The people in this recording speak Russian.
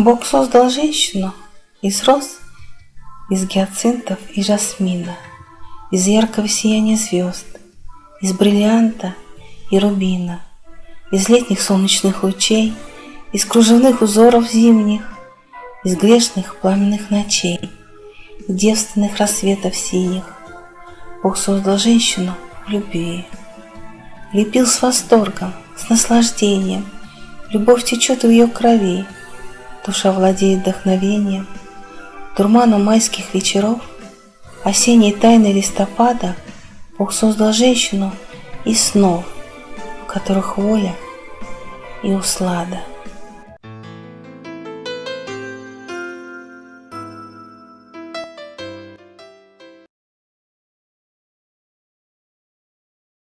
Бог создал женщину из роз, из гиацинтов и жасмина, из яркого сияния звезд, из бриллианта и рубина, из летних солнечных лучей, из кружевных узоров зимних, из грешных пламенных ночей, из девственных рассветов синих. Бог создал женщину в любви, лепил с восторгом, с наслаждением. Любовь течет в ее крови, Душа владеет вдохновением, Дурманом майских вечеров, Осенней тайны листопада Бог создал женщину из снов, В которых воля и услада.